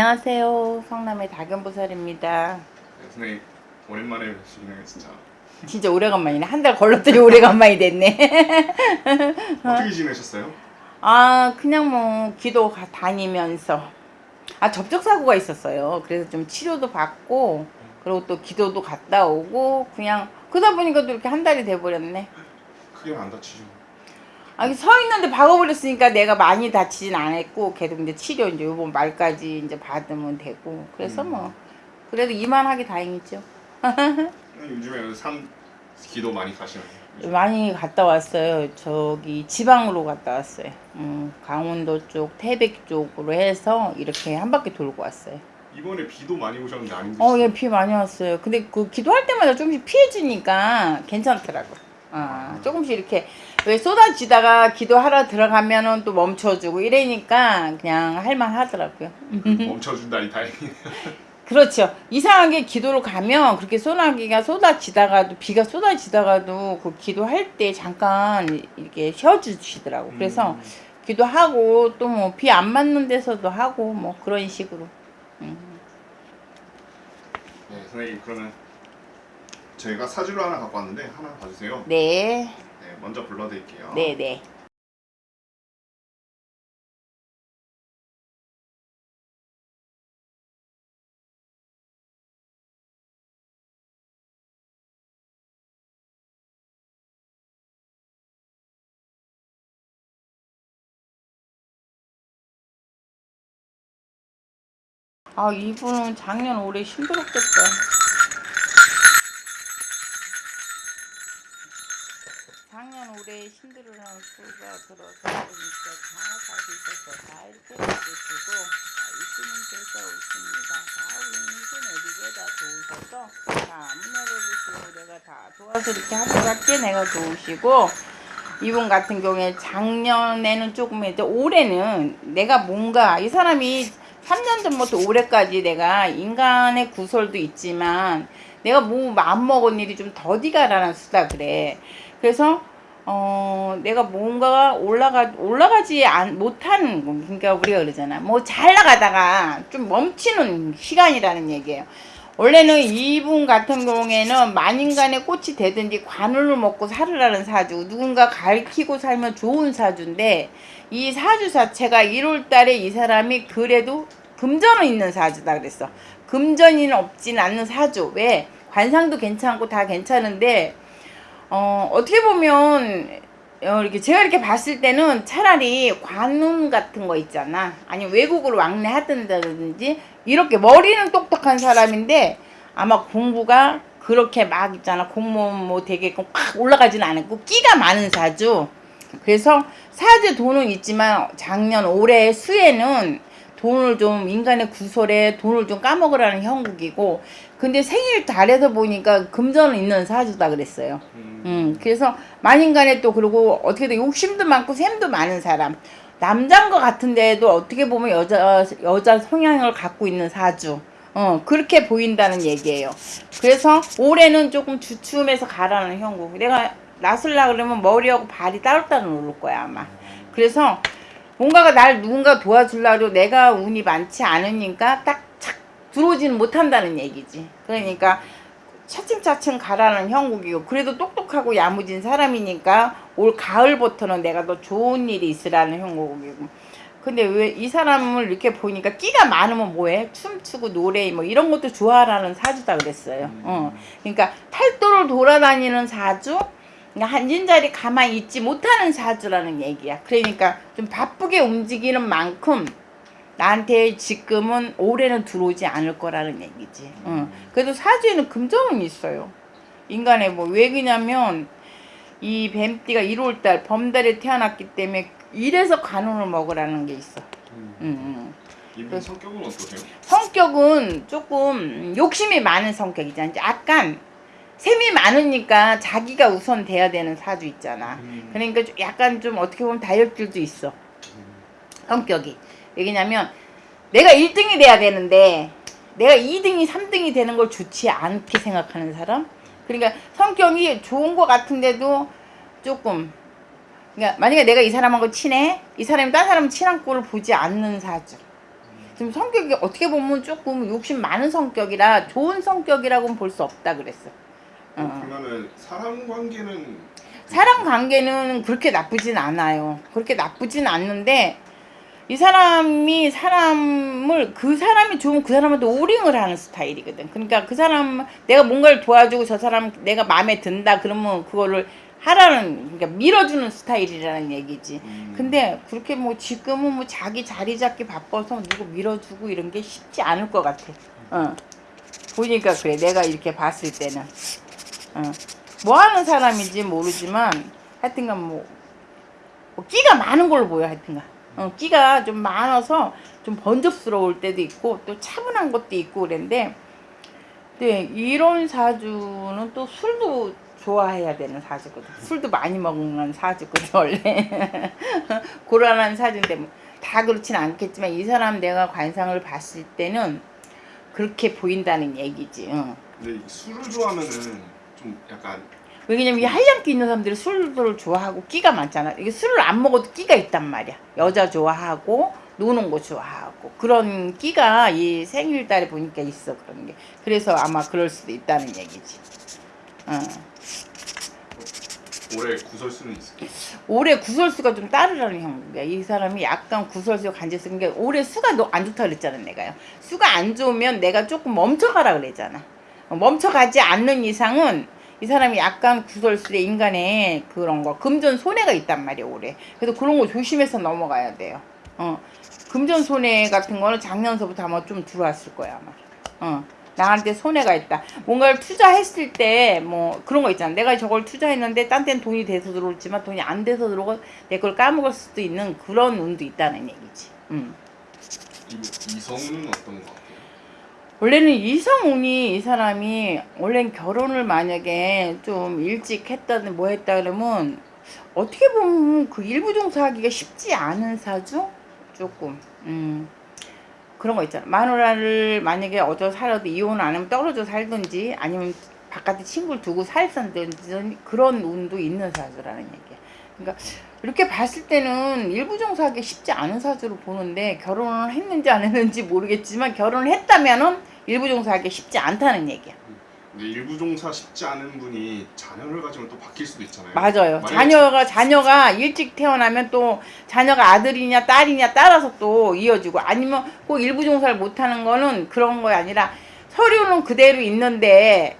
안녕하세요. 성남의 다견보살입니다. 네, 선생님 오랜만에 뵙시네요 진짜 진짜 오래간만이네. 한 달 걸렀더니 오래간만이 됐네. 어떻게 지내셨어요? 아, 그냥 뭐 기도 가- 다니면서 아 접촉사고가 있었어요. 그래서 좀 치료도 받고 그리고 또 기도도 갔다 오고 그냥 그러다 보니까 또 이렇게 한 달이 돼버렸네. 크게 안 다치죠? 아, 서 있는데 박아버렸으니까 내가 많이 다치진 않았고 계속 이제 치료 이제 요번 말까지 이제 받으면 되고 그래서 음. 뭐 그래도 이만하게 다행이죠. 요즘에 산 기도 많이 가시나요? 많이 갔다 왔어요. 저기 지방으로 갔다 왔어요. 음, 강원도 쪽, 태백 쪽으로 해서 이렇게 한 바퀴 돌고 왔어요. 이번에 비도 많이 오셨는데 안 힘드시죠? 어, 예, 비 많이 왔어요. 근데 그 기도할 때마다 조금씩 피해주니까 괜찮더라고. 아, 조금씩 이렇게 왜 쏟아지다가 기도하러 들어가면은 또 멈춰주고 이러니까 그냥 할만 하더라고요. 멈춰준다니 다행이네요 그렇죠. 이상하게 기도를 가면 그렇게 소나기가 쏟아지다가도 비가 쏟아지다가도 그 기도할 때 잠깐 이렇게 쉬어주시더라고. 그래서 음. 기도하고 또 뭐 비 안 맞는 데서도 하고 뭐 그런 식으로. 음. 네 선생님 그러면 저희가 사주를 하나 갖고 왔는데 하나 봐주세요 네, 네 먼저 불러드릴게요 네, 네. 아, 이분은 작년 올해 힘들었겠다. 올해 힘들어하는 수가 들어서 보니까 장화사도 있어서 다 이렇게 해주시고 이수님께서 오십니다. 다 운수 내리게 다 도우셔서 다문 열어주시고 내가 다 도와서 이렇게 하루밖에 내가 도우시고 이분 같은 경우에 작년에는 조금 했죠. 올해는 내가 뭔가 이 사람이 3년 전부터 올해까지 내가 인간의 구설도 있지만 내가 뭐 마음먹은 일이 좀 더디가라는 수다 그래. 그래서 어 내가 뭔가 올라가 올라가지 안 못하는 거. 그러니까 우리가 그러잖아. 뭐 잘 나가다가 좀 멈추는 시간이라는 얘기예요. 원래는 이분 같은 경우에는 만인간의 꽃이 되든지 관울을 먹고 살으라는 사주 누군가 가르치고 살면 좋은 사주인데 이 사주 자체가 1월 달에 이 사람이 그래도 금전은 있는 사주다 그랬어 금전이는 없진 않는 사주 왜 관상도 괜찮고 다 괜찮은데 어 어떻게 보면 어, 이렇게 제가 이렇게 봤을 때는 차라리 관운 같은 거 있잖아. 아니 외국으로 왕래 하든다든지 이렇게 머리는 똑똑한 사람인데 아마 공부가 그렇게 막 있잖아. 공무원 뭐 되게끔 팍 올라가지는 않고 끼가 많은 사주. 그래서 사주 돈은 있지만 작년 올해 수에는 돈을 좀 인간의 구설에 돈을 좀 까먹으라는 형국이고 근데 생일 달에서 보니까 금전은 있는 사주다 그랬어요. 음, 음, 그래서 만인간에 또 그리고 어떻게든 욕심도 많고 샘도 많은 사람. 남자인 것 같은데도 어떻게 보면 여자 여자 성향을 갖고 있는 사주. 어 그렇게 보인다는 얘기예요. 그래서 올해는 조금 주춤해서 가라는 형국. 내가 나설라 그러면 머리하고 발이 따로따로 오를 거야 아마. 그래서 뭔가가 날 누군가 도와주려고 내가 운이 많지 않으니까 딱착 들어오지는 못한다는 얘기지. 그러니까 차츰차츰 가라는 형국이고 그래도 똑똑하고 야무진 사람이니까 올 가을부터는 내가 더 좋은 일이 있으라는 형국이고. 근데 왜 이 사람을 이렇게 보니까 끼가 많으면 뭐해? 춤추고 노래 뭐 이런 것도 좋아하라는 사주다 그랬어요. 어. 그러니까 팔도를 돌아다니는 사주? 그러니까 한진자리 가만히 있지 못하는 사주라는 얘기야. 그러니까 좀 바쁘게 움직이는 만큼 나한테 지금은 올해는 들어오지 않을 거라는 얘기지. 응. 그래도 사주에는 금전은 있어요. 인간의 뭐 왜 그냐면 이 뱀띠가 1월달 범달에 태어났기 때문에 이래서 간운을 먹으라는 게 있어. 음. 이분 성격은 어떠세요? 성격은 조금 욕심이 많은 성격이잖아. 약간 셈이 많으니까 자기가 우선 돼야 되는 사주 있잖아. 음. 그러니까 좀 약간 좀 어떻게 보면 다혈질도 있어. 성격이. 왜냐면 내가 1등이 돼야 되는데 내가 2등이 3등이 되는 걸 좋지 않게 생각하는 사람 그러니까 성격이 좋은 것 같은데도 조금 그러니까 만약에 내가 이 사람하고 친해 이 사람이 딴 사람 친한 꼴을 보지 않는 사주 좀 성격이 어떻게 보면 조금 욕심 많은 성격이라 좋은 성격이라고는 볼 수 없다 그랬어. 어. 그러면은 사람 관계는 사람 관계는 그렇게 나쁘진 않아요. 그렇게 나쁘진 않는데 이 사람이 사람을 그 사람이 좋으면 그 사람한테 오링을 하는 스타일이거든. 그러니까 그 사람 내가 뭔가를 도와주고 저 사람 내가 마음에 든다 그러면 그거를 하라는 그러니까 밀어주는 스타일이라는 얘기지. 음, 근데 그렇게 뭐 지금은 뭐 자기 자리 잡기 바빠서 누구 밀어주고 이런 게 쉽지 않을 것 같아. 어. 보니까 그래. 내가 이렇게 봤을 때는. 어. 뭐 하는 사람인지 모르지만 하여튼간 뭐, 뭐 끼가 많은 걸로 보여 하여튼간. 어, 끼가 좀 많아서 좀 번잡스러울 때도 있고 또 차분한 것도 있고 그랬는데 네, 이런 사주는 또 술도 좋아해야 되는 사주거든. 술도 많이 먹는 사주거든, 원래. 고란한 사주인데, 뭐, 다 그렇진 않겠지만, 이 사람 내가 관상을 봤을 때는 그렇게 보인다는 얘기지. 응. 근데 이 술을 좋아하면은 좀 약간 왜냐면 이 한량기 있는 사람들이 술을 좋아하고 끼가 많잖아. 이게 술을 안 먹어도 끼가 있단 말이야. 여자 좋아하고 노는 거 좋아하고 그런 끼가 이 생일달에 보니까 있어 그런 게. 그래서 아마 그럴 수도 있다는 얘기지. 어. 올해 구설수는 있을게. 올해 구설수가 좀 따르라는 형국이야. 이 사람이 약간 구설수 간질수 게 올해 수가 너안 좋다 그랬잖아 내가요. 수가 안 좋으면 내가 조금 멈춰가라 그랬잖아. 어, 멈춰가지 않는 이상은 이 사람이 약간 구설수에 인간의 그런 거 금전 손해가 있단 말이야 올해. 그래서 그런 거 조심해서 넘어가야 돼요. 어 금전 손해 같은 거는 작년서부터 아마 좀 들어왔을 거야 아마. 어. 나한테 손해가 있다. 뭔가를 투자했을 때 뭐 그런 거 있잖아. 내가 저걸 투자했는데 딴 데는 돈이 돼서 들어올지만 돈이 안 돼서 들어오고 내 걸 까먹을 수도 있는 그런 운도 있다는 얘기지. 음. 이 이성은 어떤 것 같아요? 원래는 이성운이 이 사람이 원래는 결혼을 만약에 좀 일찍 했다든 뭐 했다 그러면 어떻게 보면 그 일부 종사하기가 쉽지 않은 사주? 조금. 음. 그런 거 있잖아. 마누라를 만약에 어저 살아도 이혼을 안 하면 떨어져 살든지 아니면 바깥에 친구를 두고 살든지 그런 운도 있는 사주라는 얘기야. 그러니까 이렇게 봤을 때는 일부 종사하기 쉽지 않은 사주로 보는데 결혼을 했는지 안 했는지 모르겠지만 결혼을 했다면은 일부 종사하기 쉽지 않다는 얘기야. 근데 일부 종사 쉽지 않은 분이 자녀를 가지면 또 바뀔 수도 있잖아요. 맞아요. 자녀가 자녀가 일찍 태어나면 또 자녀가 아들이냐 딸이냐 따라서 또 이어지고 아니면 꼭 일부 종사를 못하는 거는 그런 거 아니라 서류는 그대로 있는데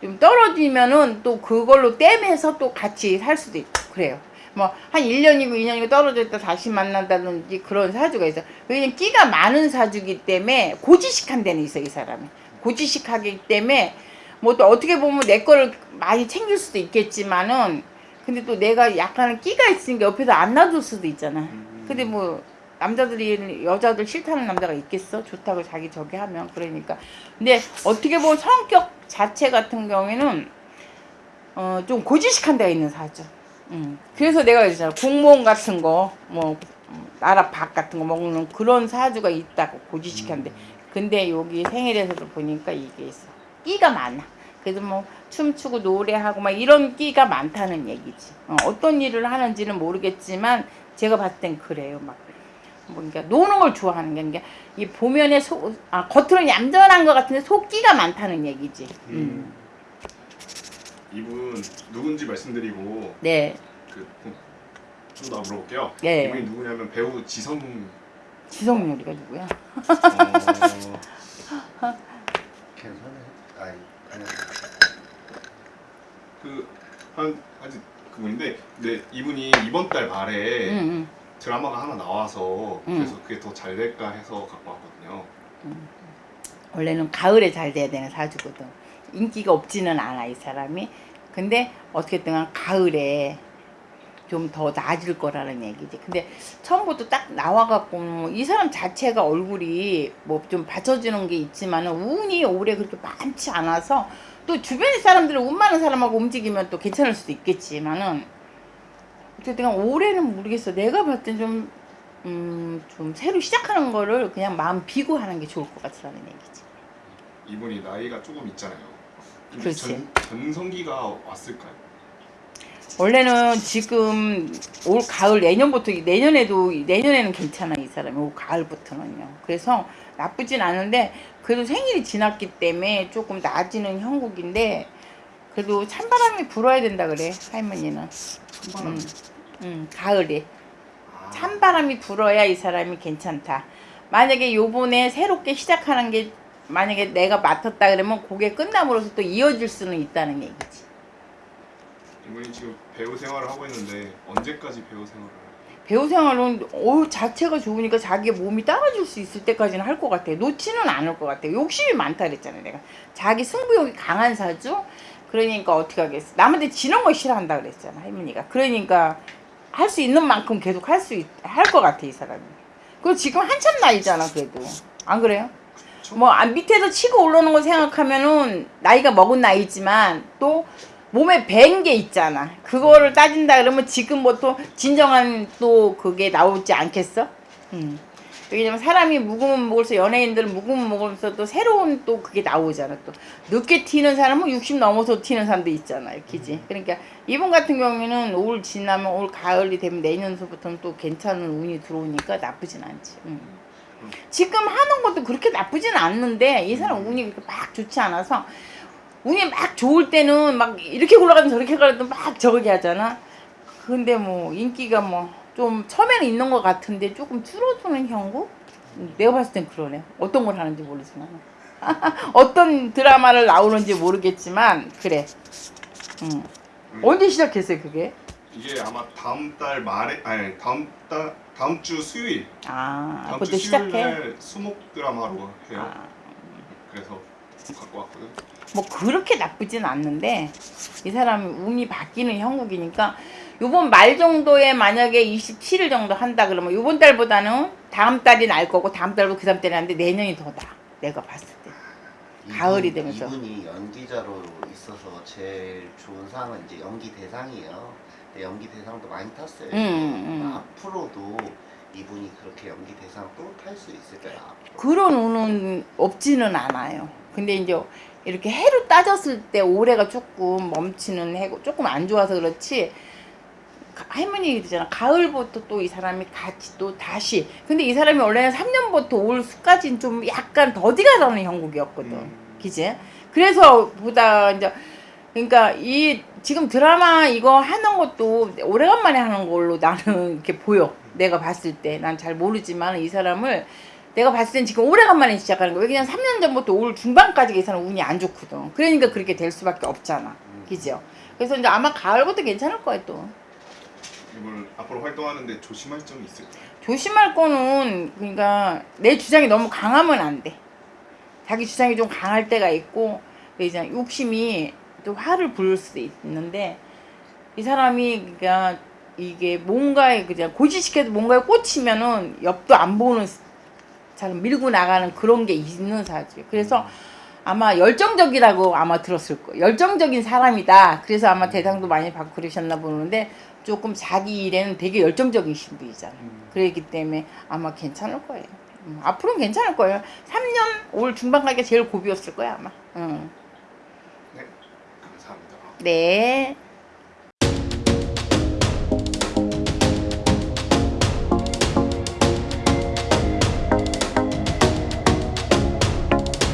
좀 떨어지면은 또 그걸로 땜해서 또 같이 살 수도 있고 그래요. 뭐 한 1년이고 2년이고 떨어져 있다 다시 만난다든지 그런 사주가 있어. 왜냐면 끼가 많은 사주기 때문에 고지식한 데는 있어 이 사람이. 고지식하기 때문에 뭐 또 어떻게 보면 내 거를 많이 챙길 수도 있겠지만은 근데 또 내가 약간은 끼가 있으니까 옆에서 안 놔둘 수도 있잖아. 음. 근데 뭐 남자들이 여자들 싫다는 남자가 있겠어? 좋다고 자기 저기 하면 그러니까. 근데 어떻게 보면 성격 자체 같은 경우에는 어 좀 고지식한 데가 있는 사주. 음. 그래서 내가 있잖아 공무원 같은 거 뭐 나라 밥 같은 거 먹는 그런 사주가 있다고 고지식한데. 근데 여기 생일에서도 보니까 이게 있어. 끼가 많아. 그래서 뭐 춤추고 노래하고 막 이런 끼가 많다는 얘기지. 어, 어떤 일을 하는지는 모르겠지만 제가 봤을 땐 그래요. 막 뭐, 그러니까 노는 걸 좋아하는 게 그러니까 이 보면에 속, 아, 겉으로는 얌전한 것 같은데 속기가 많다는 얘기지. 음. 음. 이분 누군지 말씀드리고 네. 그좀더 물어볼게요. 네. 이분이 누구냐면 배우 지성 지성요리가 누구야? 어, 괜찮아요. 아이, 그냥 그한 아직 그분인데 근데 이분이 이번 달 말에 응, 응. 드라마가 하나 나와서 음. 그래서 그게 더 잘 될까 해서 갖고 왔거든요. 원래는 가을에 잘 돼야 되는 사주거든. 인기가 없지는 않아 이 사람이. 근데 어떻게든 간 가을에 좀 더 나아질 거라는 얘기지. 근데 처음부터 딱 나와갖고 이 사람 자체가 얼굴이 뭐 좀 받쳐주는 게 있지만은 운이 올해 그렇게 많지 않아서 또 주변의 사람들은 운 많은 사람하고 움직이면 또 괜찮을 수도 있겠지만은 어쨌든 간 올해는 모르겠어. 내가 봤을 땐좀 음, 좀 새로 시작하는 거를 그냥 마음 비고 하는 게 좋을 것 같다는 얘기지. 이분이 나이가 조금 있잖아요. 그렇지. 전, 전성기가 왔을까요? 원래는 지금 올 가을 내년부터 내년에도 내년에는 괜찮아 이 사람이 올 가을부터는요. 그래서 나쁘진 않은데 그래도 생일이 지났기 때문에 조금 낮이는 형국인데 그래도 찬바람이 불어야 된다 그래 할머니는. 한바람. 음, 음 가을에 아, 찬바람이 불어야 이 사람이 괜찮다. 만약에 요번에 새롭게 시작하는 게 만약에 내가 맡았다 그러면 그게 끝남으로써 또 이어질 수는 있다는 얘기지. 이분이 지금 배우 생활을 하고 있는데 언제까지 배우 생활을? 배우 생활은 어 자체가 좋으니까 자기 몸이 따라줄 수 있을 때까지는 할 것 같아. 놓지는 않을 것 같아. 욕심이 많다 그랬잖아 내가. 자기 승부욕이 강한 사주. 그러니까 어떻게 하겠어. 남한테 지는 거 싫어한다 그랬잖아 할머니가. 그러니까 할 수 있는 만큼 계속 할 수 할 것 같아 이 사람이. 그리고 지금 한참 나이잖아 그래도. 안 그래요? 뭐 아, 밑에서 치고 올라오는 거 생각하면은 나이가 먹은 나이지만 또 몸에 밴 게 있잖아. 그거를 따진다 그러면 지금부터 진정한 또 그게 나오지 않겠어? 음. 왜냐면 사람이 묵으면 먹을수록 연예인들은 묵으면 먹으면서 또 새로운 또 그게 나오잖아. 또 늦게 튀는 사람은 60 넘어서 튀는 사람도 있잖아. 그지? 그러니까 이분 같은 경우에는 올 지나면 올 가을이 되면 내년서부터는 또 괜찮은 운이 들어오니까 나쁘진 않지. 음. 지금 하는 것도 그렇게 나쁘진 않는데 이 사람 운이 그렇게 막 좋지 않아서 운이 막 좋을 때는 막 이렇게 굴러가든 저렇게 가든 막 저렇게 하잖아. 근데 뭐 인기가 뭐 좀 처음에는 있는 것 같은데 조금 줄어드는 형국? 내가 봤을 땐 그러네. 어떤 걸 하는지 모르지만 어떤 드라마를 나오는지 모르겠지만 그래. 음. 음. 언제 시작했어요 그게? 이게 아마 다음 달 말에 아니 다음 달 다음 주 수요일 아 다음 그때 주 수요일. 날 수목 드라마로 해요. 아. 그래서 갖고 왔거든. 뭐 그렇게 나쁘진 않는데 이 사람이 운이 바뀌는 형국이니까 요번 말 정도에 만약에 27일 정도 한다 그러면 요번 달보다는 다음 달이 날 거고 다음 달보다 그 다음 달이 나는데 내년이 더 나. 내가 봤을 때. 가을이 이분- 되면서. 이분이 연기자로 있어서 제일 좋은 상은 이제 연기 대상이에요. 근데 연기 대상도 많이 탔어요. 음, 음. 앞으로도 이분이 그렇게 연기 대상 또 탈 수 있을까요? 그런 운은 없지는 않아요. 근데 이제 이렇게 해로 따졌을 때 올해가 조금 멈추는 해고 조금 안 좋아서 그렇지. 가- 할머니 얘기잖아. 가을부터 또 이 사람이 같이 또 다시. 근데 이 사람이 원래는 3년부터 올 수까지는 좀 약간 더디가 나는 형국이었거든. 음. 그지? 그래서 보다 이제 그러니까 이 지금 드라마 이거 하는 것도 오래간만에 하는 걸로 나는 이렇게 보여. 내가 봤을 때 난 잘 모르지만 이 사람을 내가 봤을 땐 지금 오래간만에 시작하는 거야. 왜냐면 3년 전부터 올 중반까지 이 사람 운이 안 좋거든. 그러니까 그렇게 될 수밖에 없잖아. 음. 그죠? 그래서 이제 아마 가을부터 괜찮을 거야 또. 이분 앞으로 활동하는데 조심할 점이 있을까요? 조심할 거는 그러니까 내 주장이 너무 강하면 안 돼. 자기 주장이 좀 강할 때가 있고 이제 욕심이 또 화를 부를 수도 있는데 이 사람이 그러니까 이게 뭔가에 그냥 고지시켜도 뭔가에 꽂히면은 옆도 안 보는 잘 밀고 나가는 그런 게 있는 사지. 그래서 아마 열정적이라고 아마 들었을 거예요. 열정적인 사람이다. 그래서 아마 대상도 많이 받고 그러셨나 보는데 조금 자기 일에는 되게 열정적이신 분이잖아요. 그렇기 때문에 아마 괜찮을 거예요. 음, 앞으로는 괜찮을 거예요. 3년 올 중반까지 제일 고비였을 거야 아마. 응. 네.